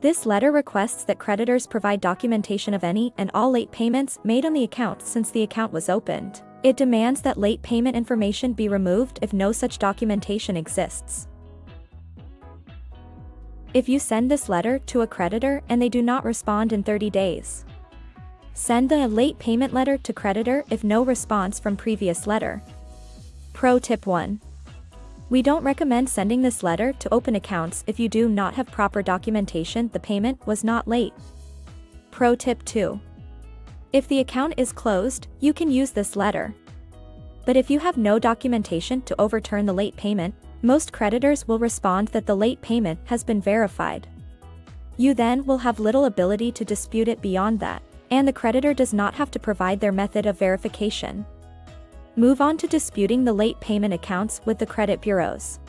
This letter requests that creditors provide documentation of any and all late payments made on the account since the account was opened. It demands that late payment information be removed if no such documentation exists. If you send this letter to a creditor and they do not respond in 30 days, send the late payment letter to creditor if no response from previous letter. Pro Tip 1. We don't recommend sending this letter to open accounts if you do not have proper documentation the payment was not late. Pro Tip 2. If the account is closed, you can use this letter. But if you have no documentation to overturn the late payment, most creditors will respond that the late payment has been verified. You then will have little ability to dispute it beyond that, and the creditor does not have to provide their method of verification. Move on to disputing the late payment accounts with the credit bureaus.